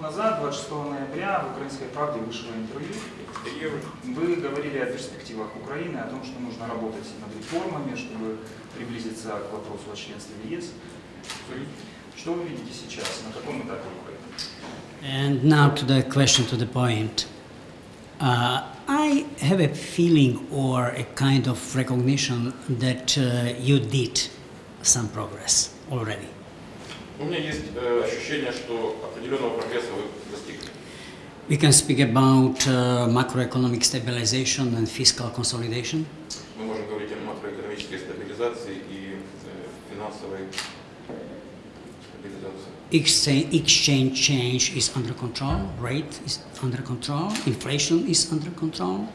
год назад, 26 ноября, в «Украинской правде» вышло интервью. Вы говорили о перспективах Украины, о том, что нужно работать над реформами, чтобы приблизиться к вопросу о членстве в ЕС. Что вы видите сейчас, на каком этапе Украины? And now to the question, to the point. Uh, I have a feeling or a kind of recognition that uh, you did some progress already. У меня есть э, ощущение, что определенного прогресса вы достигли. We can speak about uh, macroeconomic stabilization and fiscal consolidation. Мы можем говорить о макроэкономической стабилизации и э, финансовой стабилизации. Exchange, exchange change is under control, rate is under control, inflation is under control.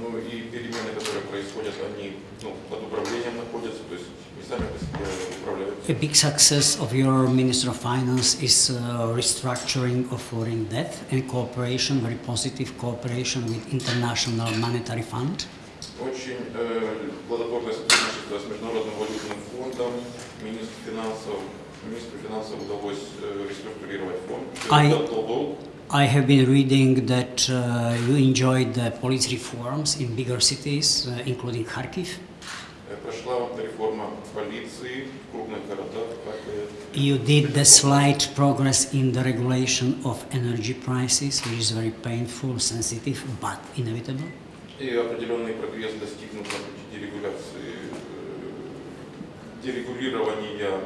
Ну и перемены, которые происходят, они ну, под управлением находятся, то есть не сами по себе управляются. A big success of your Minister of Finance is uh, restructuring of foreign debt and cooperation, very positive cooperation with International Monetary Fund. Очень э, плодотворное сотрудничество с Международным валютным фондом, министр финансов, министру финансов удалось э, реструктурировать фонд. I- Результат долг. I have been reading that uh, you enjoyed the police reforms in bigger cities, uh, including Kharkiv. Э, Прошла реформа полиции в крупных городах, Харькове. You did the slight progress in the regulation of energy prices, which is very painful, sensitive, but inevitable. И определенный прогресс достигнут на пути дерегуляции, э, дерегулирования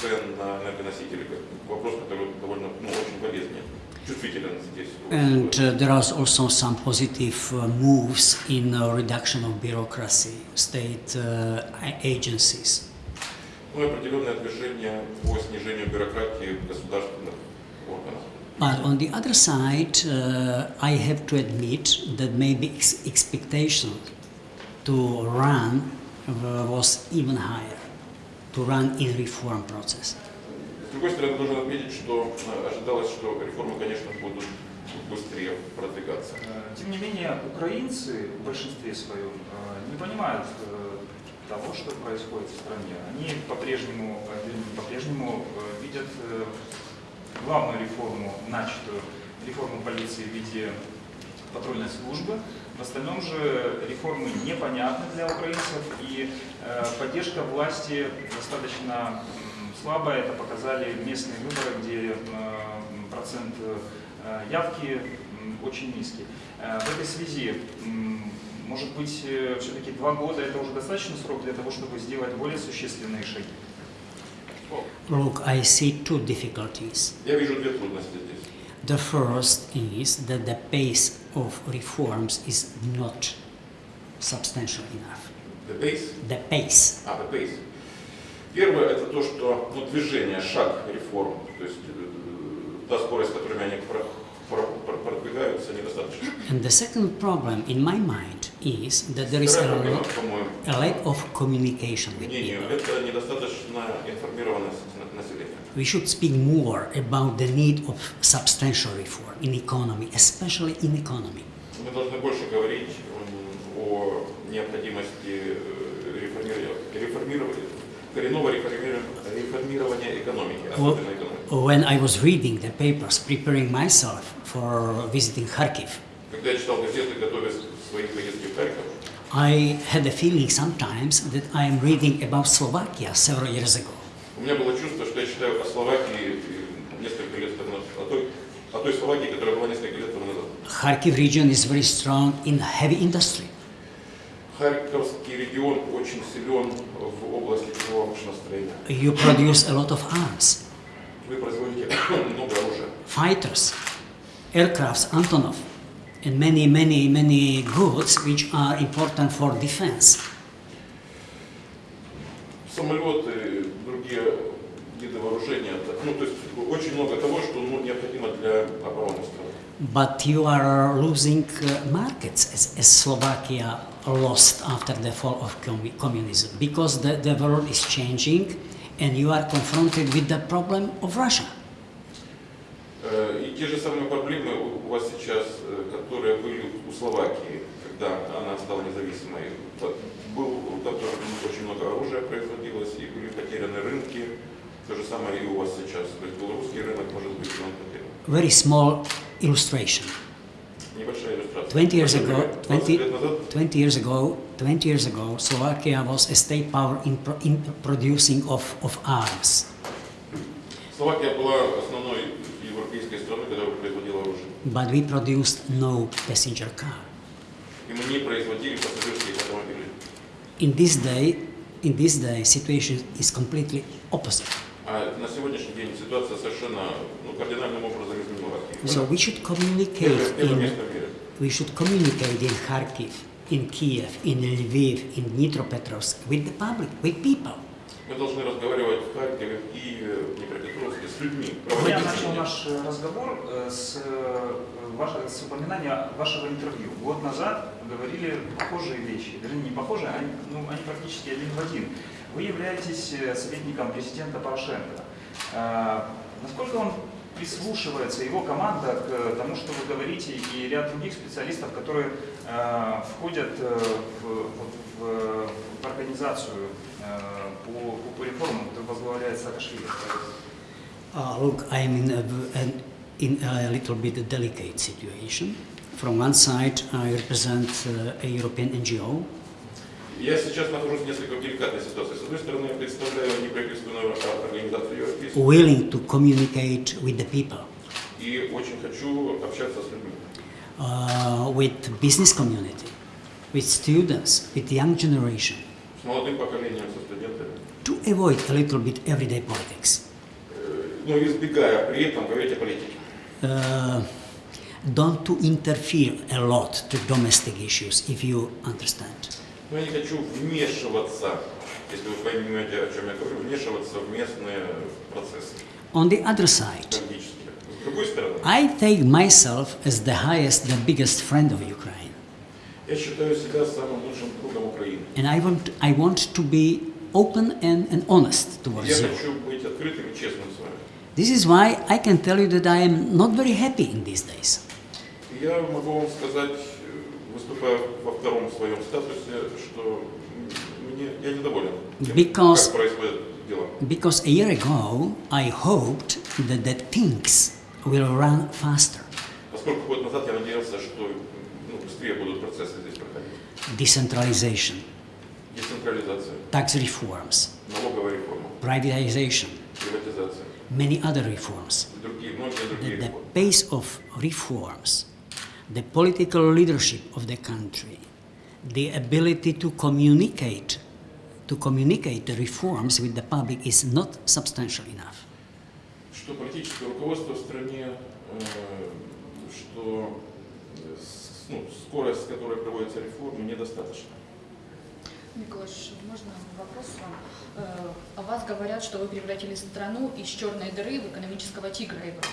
цен на энергоносители. как Вопрос, который довольно, ну, очень болезненный, чувствителен здесь. And uh, there are also some positive uh, moves in uh, reduction of bureaucracy, state agencies. But on the other side, uh, I have to admit that maybe ex expectation to run was even higher, to run in reform process. Другой стороны, должен отметить, что э, ожидалось, что реформы, конечно, будут быстрее продвигаться. Э, Тем не менее, украинцы в большинстве своем э, не понимают того, что происходит в стране. Они по-прежнему, э, видят главную реформу, начатую реформу полиции в виде патрульной службы. В остальном же реформы непонятны для украинцев, и поддержка власти достаточно м, слабая. Это показали местные выборы, где э, процент э, явки очень низкий. Э, В этой связи, может быть, все-таки два года это уже достаточный срок для того, чтобы сделать более существенные шаги? Look, I see two difficulties. Я вижу две трудности здесь. The first is that the pace of reforms is not substantial enough. The pace, The pace. а, the pace. Первое это то, что ну, движение, шаг реформ, то есть э, та скорость, с которыми они про- про- про- продвигаются, недостаточно. And the second problem in my mind is that there is a, по-моему, a lack of communication with people. это недостаточная информированность на- населения. We should speak more about the need of substantial reform in economy, especially in economy. Мы должны больше говорить о необходимости э, реформирования коренного реформирования, реформирования экономики, Well, особенно экономики. when I was reading the papers, preparing myself for visiting Kharkiv, Когда я читал газеты, готовясь к своей поездке в Харьков, I had a feeling sometimes that I am reading about Slovakia several years ago. у меня было чувство, что я читаю о Словакии э, несколько лет тому назад, о той, о той Словакии, которая была несколько лет тому назад. Kharkiv region is very strong in heavy industry. Харьковский регион очень силен в области тяжелого машиностроения. You produce a lot of arms, Вы производите много оружия. fighters, aircrafts, Antonov, and many, many, many goods which are important for defense. Самолеты, другие виды вооружения. Ну, то есть очень много того, что ну, необходимо для обороны страны. But you are losing uh, markets as, as Slovakia lost after the fall of commu- communism because the, the world is changing and you are confronted with the problem of Russia. Э, И те же самые проблемы у вас сейчас, э, которые были у Словакии, когда она стала независимой. Был, там тоже очень много оружия производилось, и были потеряны рынки. То же самое и у вас сейчас. То есть белорусский рынок может быть он потерян. very small illustration. 20 years ago, 20, 20, years ago, 20 years ago, Slovakia was a state power in, pro, in producing of, of arms. But we produced no passenger car. In this day, in this day, situation is completely opposite. А на сегодняшний день ситуация совершенно ну, кардинальным образом изменилась. So we should communicate in, we should communicate in Kharkiv, in Kiev, in Lviv, in Dnipropetrovsk with the public, with people. Мы должны разговаривать в Харькове, в Киеве, в Днепропетровске с людьми. Я начал наш э, разговор э, с, э, ваш- с упоминания вашего интервью. Год назад говорили похожие вещи, вернее не похожие, они, ну, они практически один в один. Вы являетесь э, советником президента Порошенко. Э, Насколько он прислушивается, его команда, к тому, что вы говорите, и ряд других специалистов, которые э, входят э, в, в- в организацию по, по реформам, которую возглавляет Саакашвили? Uh, look, I'm in a, in a little bit delicate situation. From one side, I represent uh, a European NGO, Я сейчас нахожусь в несколько деликатной ситуации. С одной стороны, я представляю неправительственную о- организацию европейскую willing to communicate with the people, и очень хочу общаться с людьми. uh, with business community, with students, with young generation, С молодым поколением, со студентами. to avoid a little bit everyday politics. Э, Но избегая при этом говорить о политике. Uh, don't to interfere a lot to domestic issues, if you understand. Но я не хочу вмешиваться, если вы поймете, о чем я говорю, вмешиваться в местные процессы On the other side, политические. С другой стороны, I take myself as the highest, the biggest friend of Ukraine. я считаю себя самым лучшим другом Украины. And I want, I want to be open and, and honest towards Я you. хочу быть открытым и честным с вами. This is why I can tell you that I am not very happy in these days. Я могу вам сказать, э, выступая во втором своем статусе, что мне, я недоволен тем, Because- как происходят дела. Because a year ago, I hoped that, that things will run faster. Поскольку год назад я надеялся, что ну, быстрее будут процессы здесь проходить. Decentralization, Децентрализация, tax reforms, налоговая реформа, privatization, приватизация many other reforms. и другие, многие другие That the реформы. pace of reforms, the political leadership of the country, the ability to communicate, to communicate the reforms with the public is not substantial enough. Что политическое руководство в стране, э, что э, ну, скорость, с которой проводятся реформы, недостаточно. Николаш, можно вопрос вам? Э, О вас говорят, что вы превратили страну из черной дыры в экономического тигра Европы.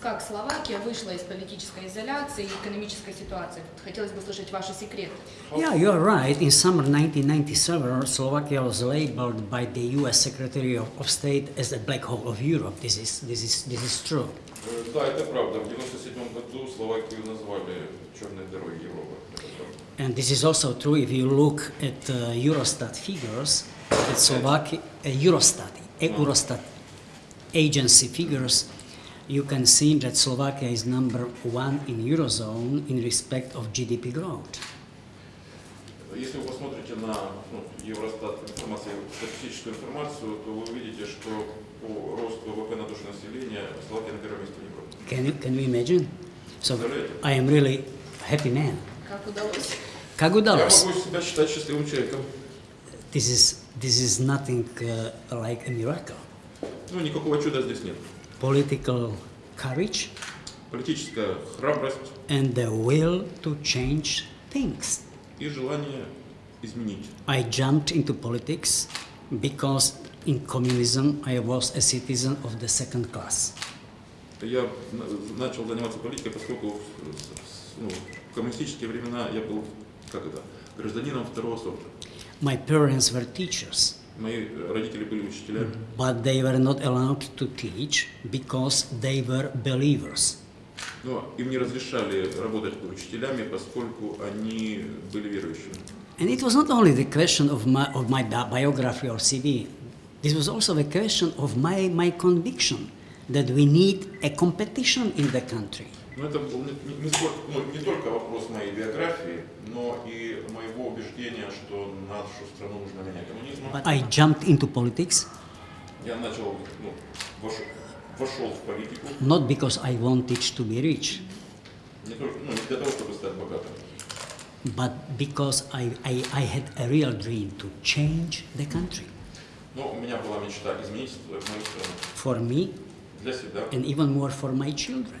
Как Словакия вышла из политической изоляции и экономической ситуации? Хотелось бы слышать ваши секреты. Yeah, you're right. In summer 1997, Slovakia was labeled by the U.S. Secretary of, of State as the black hole of Europe. This is, this is, this is true. Э, Да, это правда. В 1997 году Словакию назвали черной дырой Европы. Это правда. And this is also true if you look at uh, Eurostat figures, that Slovakia, uh, Eurostat, uh, Eurostat agency figures, you can see that Slovakia is number one in Eurozone in respect of GDP growth. Если вы посмотрите на ну, Евростат информацию, статистическую информацию, то вы увидите, что по росту ВВП на душу населения Словакия на первом месте в Европе. Can you, can you imagine? So Представляете? I am really happy man. Как удалось? Как Я удалось? могу себя считать счастливым человеком. This is, this is nothing uh, like a miracle. Ну, никакого чуда здесь нет. Political courage Политическая храбрость and the will to change things. и желание изменить. I jumped into politics because in communism I was a citizen of the second class. Я на- начал заниматься политикой, поскольку в, с- ну, в коммунистические времена я был, как это, гражданином второго сорта. My parents were teachers, Мои родители были учителями, but they were not allowed to teach because they were believers. но им не разрешали работать учителями, поскольку они были верующими. And it was not only the question of my, of my bi- biography or CV, this was also the question of my, my conviction that we need a competition in the country. Но это был не, не- не сколько- ну, не только вопрос моей биографии, но и моего убеждения, что нашу страну нужно менять коммунизм. But I jumped into politics Я начал, ну, вошел, вошел в политику not because I wanted to be rich, не только ну, не для того, чтобы стать богатым, but because I, I, I had a real dream to change the country но у меня была мечта изменить мою страну for me для себя and even more for my children.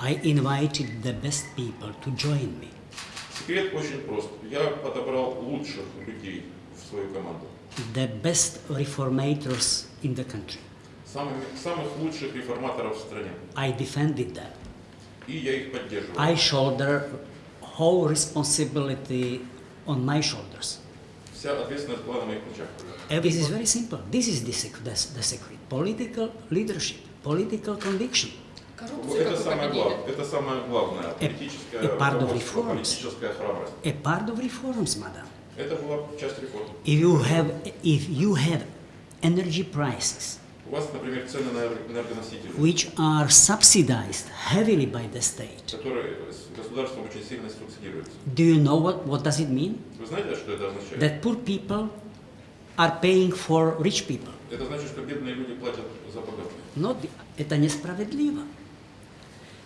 I invited the best people to join me. Секрет очень прост. Я подобрал лучших людей в свою команду. the best reformators in the country. Самыми, самых лучших реформаторов в стране. I defended them. И я их поддерживал. I shoulder whole responsibility on my shoulders. Вся ответственность была на моих плечах. And This is very simple. This is the secret. That's the secret. Political leadership, political conviction. Коррупцию, Это самое, победили? главное, это самое главное. Политическое a part of reforms. политическая храбрость. A part of reforms, madam. Это была часть реформ. If you have, if you have energy prices У вас, например, цены на энергоносители, which are subsidized heavily by the state, которые государством очень сильно субсидируются. do you know what, what does it mean? Вы знаете, что это означает? That poor people are paying for rich people. Это значит, что бедные люди платят за богатых. Not, это несправедливо.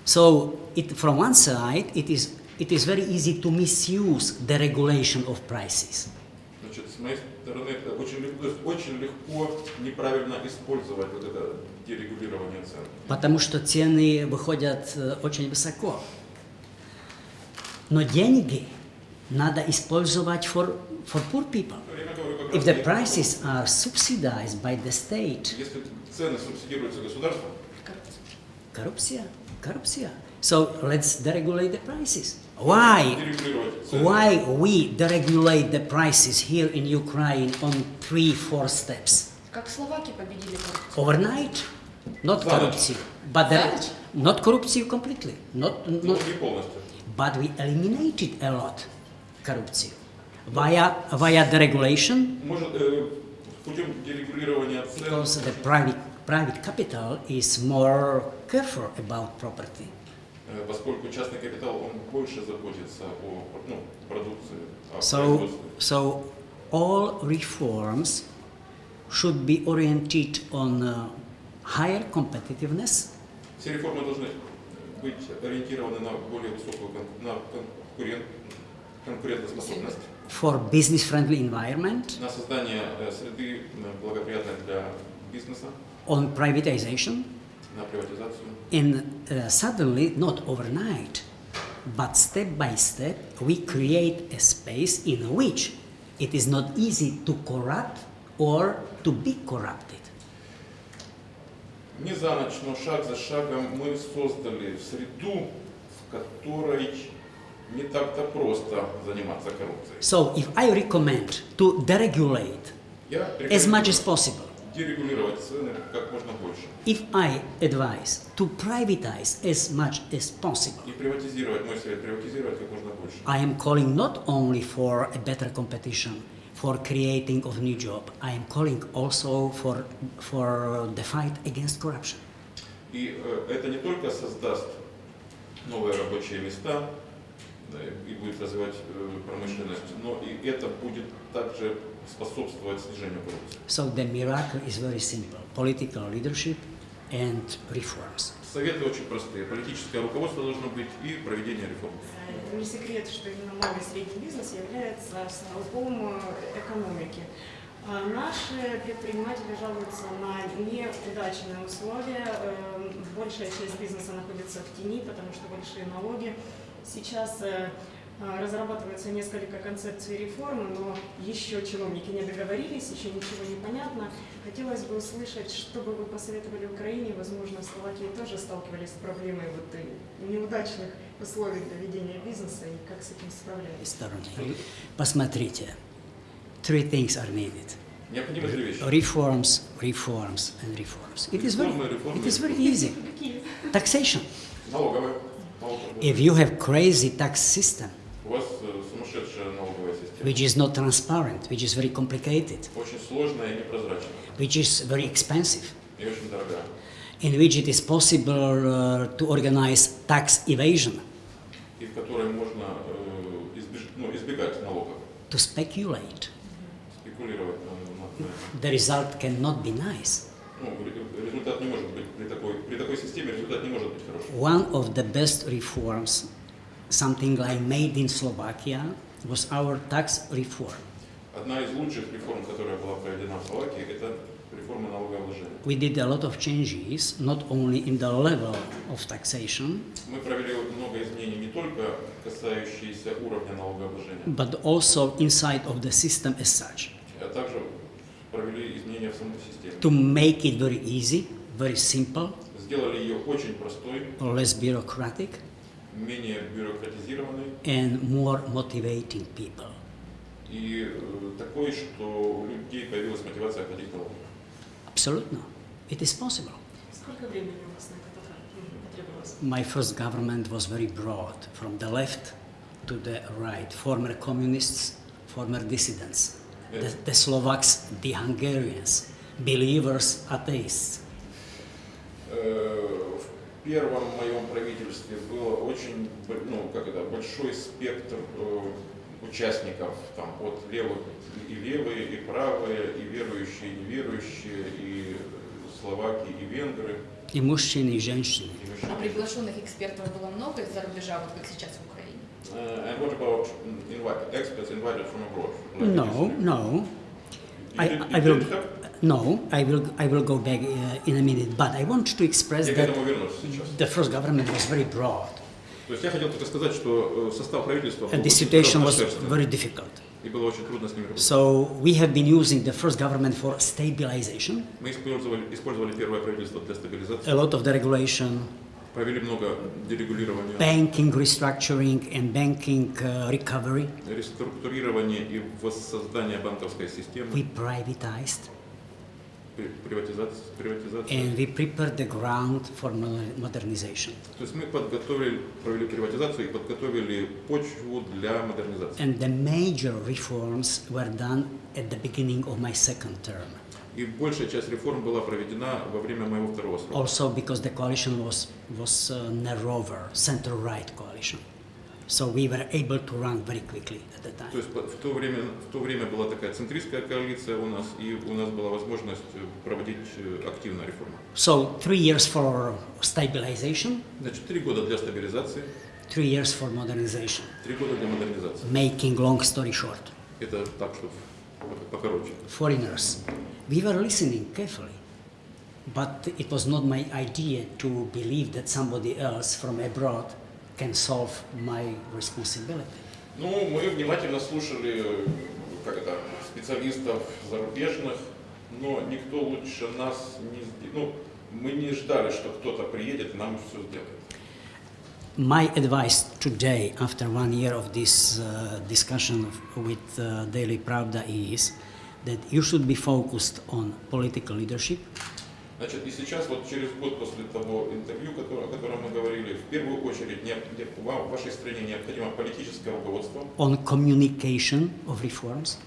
So, it, from one side, it is, it is very easy to misuse the regulation of prices. Значит, с моей стороны, это очень очень легко неправильно использовать вот это дерегулирование цен. Потому что цены выходят э, очень высоко. Но деньги надо использовать for, for poor people. If the prices are subsidized by the state, Если цены субсидируются государством, corruption, corruption. So let's deregulate the prices. Why? Why we deregulate the prices here in Ukraine on three, four steps? Overnight, not corruption, but the, not corruption completely, not, not, but we eliminated a lot corruption via via deregulation. Because the private private capital is more careful about property. э, поскольку частный капитал, он больше заботится о ну, продукции, о So производстве. so all reforms should be oriented on uh, higher competitiveness Все реформы должны быть ориентированы на более высокую кон- на конкурент, конкурентоспособность, for business-friendly environment, на создание э, среды э, благоприятной для бизнеса, on privatization, на приватизацию. and uh, suddenly, not overnight, but step by step, we create a space in which it is not easy to corrupt or to be corrupted. Не за ночь, но шаг за шагом мы создали среду, в которой не так-то просто заниматься коррупцией. So, if I recommend to deregulate Я as much рекомендую as possible, дерегулировать цены как можно больше if I advise to privatize as much as possible, и приватизировать, мой совет, приватизировать как можно больше. I am calling not only for a better competition, for creating of new job. I am calling also for for the fight against corruption. И э, это не только создаст новые рабочие места и будет развивать э, промышленность, но и это будет также способствовать снижению коррупции. So the miracle is very simple: political leadership and reforms. Советы очень простые. Политическое руководство должно быть и проведение реформ. Это не секрет, что именно малый и средний бизнес является столпом э, экономики. А Наши предприниматели жалуются на неудачные условия. Эм, Большая часть бизнеса находится в тени, потому что большие налоги. Сейчас э, Разрабатывается несколько концепций реформы, но еще чиновники не договорились, еще ничего не понятно. Хотелось бы услышать, что бы вы посоветовали Украине, возможно, в Словакии тоже сталкивались с проблемой вот и неудачных условий для ведения бизнеса и как с этим справлялись. Стороны. Посмотрите. Three things are needed. Необходимы три вещи. Reforms, reforms, and reforms. It is very, Реформы, реформы. it is very easy. Taxation. If you have crazy tax system, which is not transparent, which is very complicated, which is very expensive, in which it is possible uh, to organize tax evasion, to speculate. The result cannot be nice. One of the best reforms, something I like made in Slovakia, was our tax reform. Одна из лучших реформ, которая была проведена в Словакии, это реформа налогообложения. We did a lot of changes, not only in the level of taxation, Мы провели много изменений не только касающиеся уровня налогообложения, but also inside of the system as such. а также провели изменения в самой системе. To make it very easy, very simple, Сделали ее очень простой, less bureaucratic, менее бюрократизированной and more motivating people. и э, такой, что у людей появилась мотивация платить налоги. Absolutely. It is possible. Сколько времени у вас на это потра- потребовалось? My first government was very broad, from the left to the right. Former communists, former dissidents, the, Yes. the Slovaks, the Hungarians, believers, atheists. Э, В первом моем правительстве было очень, ну, как это, большой спектр э, участников, там, от левых и левые, и правые, и верующие, и неверующие, и словаки, и венгры, И мужчины, и женщины. и А приглашенных экспертов было много из-за рубежа, вот как сейчас в Украине? Uh, and what about experts invited from abroad? like No, no. You I, did- I will? no, I will, I will go back uh, in a minute, but I want to express Я к that этому вернусь сейчас. the first government was very broad То есть я хотел только сказать, что э, состав правительства был and the очень situation was разнообразный, very difficult. и было очень трудно с ними работать. So we have been using the first government for stabilization, Мы использовали, использовали первое правительство для стабилизации, a lot of the regulation, провели много дерегулирования, banking restructuring and banking uh, recovery. реструктурирования и воссоздания банковской системы, We privatized при- приватизация. приватизация. and we prepared the ground for moder- modernization. То есть мы подготовили, провели приватизацию и подготовили почву для модернизации. And the major reforms were done at the beginning of my second term. И большая часть реформ была проведена во время моего второго срока. Also because the coalition was, was uh, narrower, center-right coalition. So we were able to run very quickly at the То time. есть по- в то время, в то время была такая центристская коалиция у нас, и у нас была возможность э, проводить э, активную реформу. So three years for stabilization, Значит, три года для стабилизации, three years for modernization. три года для модернизации. Making long story short, Это так, что покороче. foreigners, we were listening carefully, but it was not my idea to believe that somebody else from abroad can solve my responsibility. Ну, мы внимательно слушали, э, как это, специалистов зарубежных, но никто лучше нас не. Ну, мы не ждали, что кто-то приедет и нам все сделает. My advice today, after one year of this uh, discussion of- with uh, Daily Pravda, is that you should be focused on political leadership, Значит, и сейчас, вот через год после того интервью, о котором мы говорили, в первую очередь не- вам- в вашей стране необходимо политическое руководство, on communication of reforms,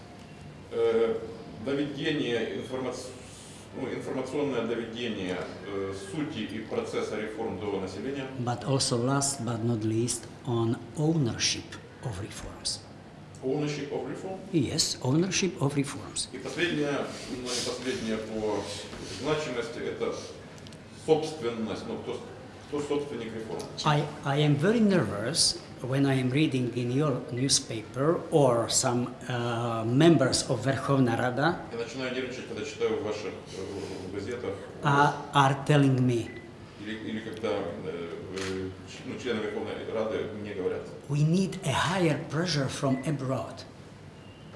э, доведение, информац- ну, информационное доведение э, сути и процесса реформ до населения, but also last but not least on ownership of reforms. ownership of reform. Yes, ownership of reforms. И последнее, но не последнее по значимости, это собственность, ну, кто, кто собственник реформ. I, I am very nervous when I am reading in your newspaper or some uh, members of Verkhovna Rada Я начинаю нервничать, когда читаю в ваших э, газетах are, are telling me, Или, или когда э, э, ну, члены Верховной Рады мне говорят, We need a higher pressure from abroad.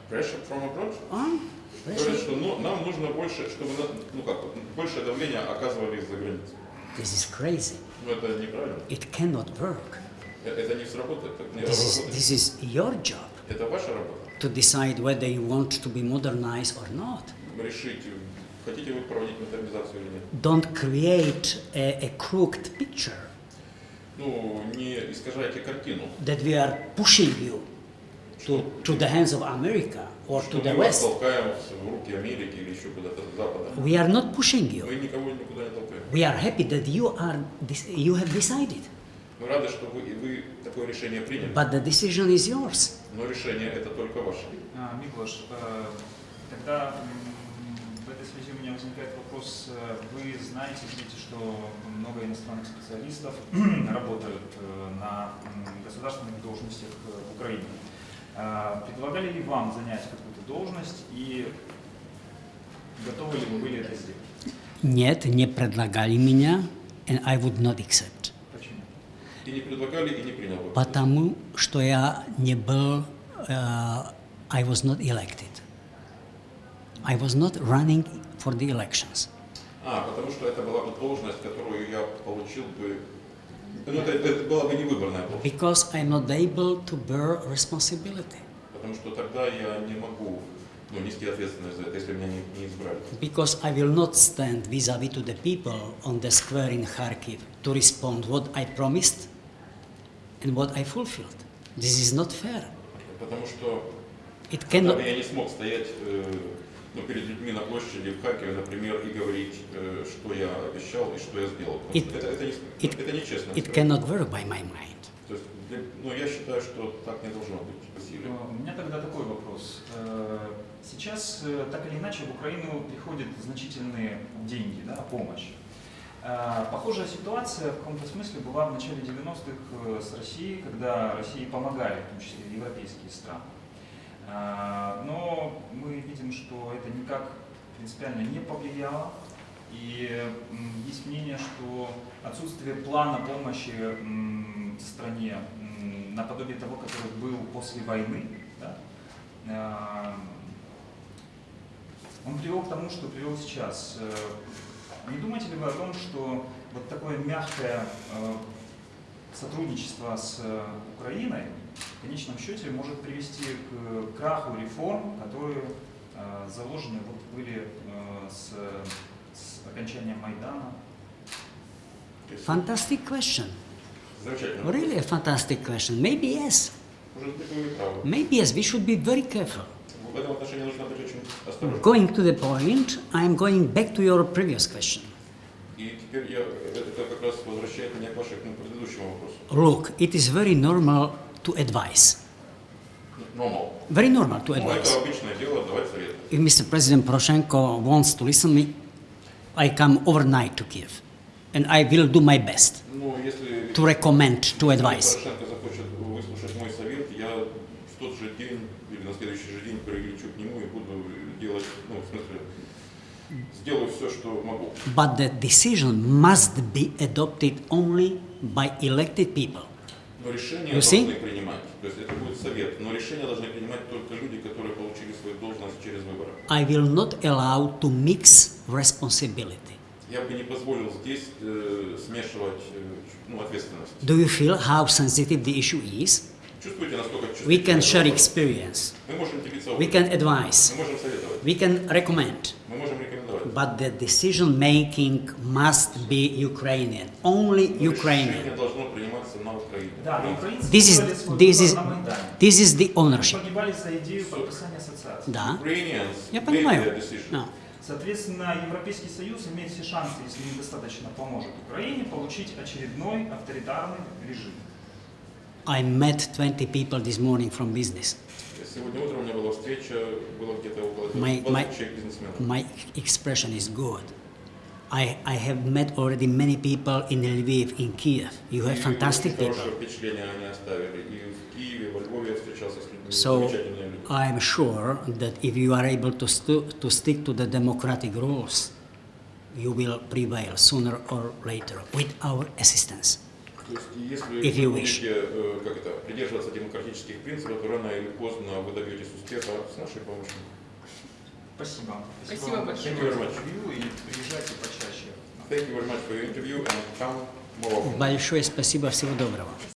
pressure from abroad? Huh? Говорят, Pressure? что ну, нам нужно больше, чтобы на- ну как, вот, большее давление оказывали из-за границы. This is crazy. Но это неправильно. It cannot work. Э- Это не сработает. Это не This is, работает. this is your job Это ваша работа. to decide whether you want to be modernized or not. Решить, хотите вы проводить модернизацию или нет. Don't create a, a crooked picture Ну, не искажайте картину. that we are pushing you to, to the hands of America or Что to the мы вас West. толкаем в руки Америки или еще куда-то с Запада. We are not pushing you. Мы никого никуда не толкаем. We are happy that you are dec- you have decided, Мы рады, что вы, вы такое решение приняли. but the decision is yours. Но решение это только ваше. А, Миклаш, э, тогда м, в этой связи у меня возникает вопрос. Э, Вы знаете, видите, что много иностранных специалистов работают э, на государственных должностях э, в Украине. А, Предлагали ли вам занять какую-то должность и готовы ли вы были это сделать? Нет, не предлагали меня, and I would not accept. Почему? И не предлагали, и не принял. Потому что я не был, uh, I was not elected. I was not running for the elections. А, потому что это была бы должность, которую я получил бы... Ну, это, это была бы не выборная должность. Because I'm not able to bear responsibility. Потому что тогда я не могу ну, нести ответственность за это, если меня не, не избрали. Because I will not stand vis-à-vis to the people on the square in Kharkiv to respond what I promised and what I fulfilled. This is not fair. Потому что It тогда cannot. бы я не смог стоять э, ну, перед людьми на площади в Харькове, например, и говорить, э, что я обещал и что я сделал. It- это, это, не, it- это нечестно. It cannot work by my mind. То есть, для- ну, я считаю, что так не должно быть. Спасибо. Э, У меня тогда такой вопрос. Э, Сейчас э, так или иначе в Украину приходят значительные деньги, да, помощь. Похожая ситуация в каком-то смысле была в начале 90-х э, с Россией, когда России помогали, в том числе европейские страны. Э, Но мы видим, что это никак принципиально не повлияло. И есть мнение, что отсутствие плана помощи стране наподобие того, который был после войны, да, э, он привел к тому, что привел сейчас. Э, Не думаете ли вы о том, что вот такое мягкое э, сотрудничество с э, Украиной в конечном счете может привести к краху реформ, которые э, заложены вот были э, с, с окончанием Майдана? То есть, Fantastic question. Замечательно. Really a fantastic question. Maybe yes. Может быть, вы и правы. Maybe yes. We should be very careful. В этом отношении нужно быть очень осторожным. Going to the point, I am going back to your previous question. И теперь я, это как раз возвращает меня к вашему предыдущему вопросу. Look, it is very normal to advise. Normal. Very normal to advise. If Mr. President Poroshenko wants to listen to me, I come overnight to Kiev, and I will do my best to recommend, to advise. But the decision must be adopted only by elected people. Но решения You see? должны принимать, то есть это будет совет, но решения должны принимать только люди, которые получили свою должность через выборы. I will not allow to mix responsibility. Я бы не позволил здесь э, смешивать э, ну, ответственность. Do you feel how sensitive the issue is? Чувствуете, насколько We can чувствительный share вопрос? experience. Мы можем делиться We опытом, can advise. мы можем советовать, We can recommend. but the decision making must be Ukrainian, only Ukrainian. This is this is this is the ownership. Да. Я понимаю. Соответственно, Европейский Союз имеет все шансы, если недостаточно поможет Украине, получить очередной авторитарный режим. I met 20 people this morning from business. Сегодня утром у меня была встреча, было где-то около My- 20 my- человек бизнесменов. My expression is good. I, I have met already many people in Lviv, in Kiev. You have И fantastic очень people. хорошее впечатление они оставили. И в Киеве, во Львове я встречался с людьми. So Замечательные люди. I'm sure that if you are able to, stu- to stick to the democratic rules, you will prevail sooner or later with our assistance. То есть, если If you вы wish. будете э, как это, придерживаться демократических принципов, то рано или поздно вы добьетесь успеха с нашей помощью. Спасибо. Спасибо вам большое. Thank you very much. интервью и приезжайте почаще. Thank you very much for your interview and come more often. Большое спасибо, всего доброго.